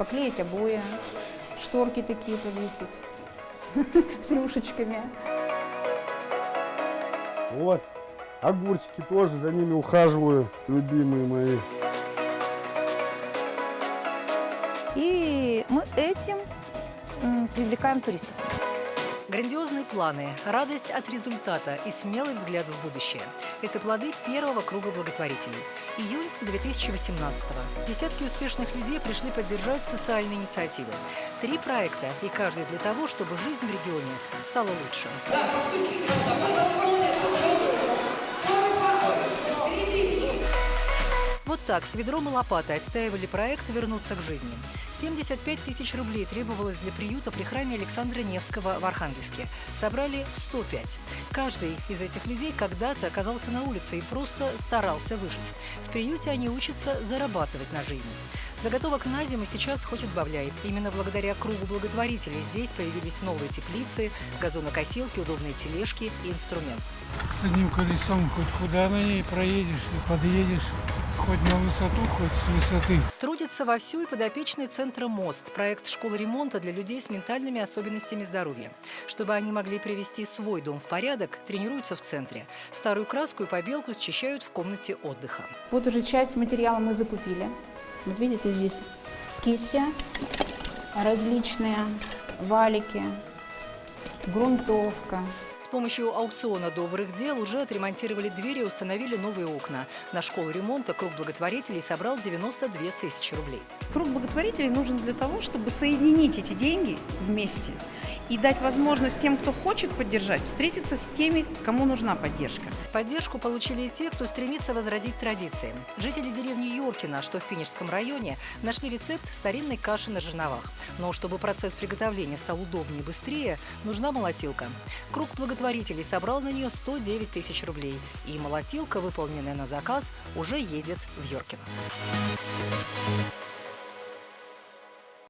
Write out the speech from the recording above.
поклеить обои, шторки такие повесить с рюшечками. Вот, огурчики тоже, за ними ухаживаю, любимые мои. И мы этим привлекаем туристов. Грандиозные планы, радость от результата и смелый взгляд в будущее – это плоды первого круга благотворителей. Июнь 2018-го. Десятки успешных людей пришли поддержать социальные инициативы. Три проекта, и каждый для того, чтобы жизнь в регионе стала лучше. Вот так, с ведром и лопатой отстаивали проект «Вернуться к жизни». 75 тысяч рублей требовалось для приюта при храме Александра Невского в Архангельске. Собрали 105. Каждый из этих людей когда-то оказался на улице и просто старался выжить. В приюте они учатся зарабатывать на жизнь. Заготовок на зиму сейчас хоть отбавляй. Именно благодаря кругу благотворителей здесь появились новые теплицы, газонокосилки, удобные тележки и инструмент. С одним колесом хоть куда на ней проедешь и подъедешь, хоть на высоту, хоть с высоты. Трудится вовсю и подопечный центра «Мост» – проект школы ремонта для людей с ментальными особенностями здоровья. Чтобы они могли привести свой дом в порядок, тренируются в центре. Старую краску и побелку счищают в комнате отдыха. Вот уже часть материала мы закупили. Вот видите, здесь кисти различные, валики, грунтовка. С помощью аукциона добрых дел уже отремонтировали двери и установили новые окна. На школу ремонта круг благотворителей собрал 92 тысячи рублей. Круг благотворителей нужен для того, чтобы соединить эти деньги вместе и дать возможность тем, кто хочет поддержать, встретиться с теми, кому нужна поддержка. Поддержку получили и те, кто стремится возродить традиции. Жители деревни Йоркина, что в Пинежском районе, нашли рецепт старинной каши на жерновах. Но чтобы процесс приготовления стал удобнее и быстрее, нужна молотилка. Круг благотворителей собрал на нее 109 тысяч рублей. И молотилка, выполненная на заказ, уже едет в Йоркино.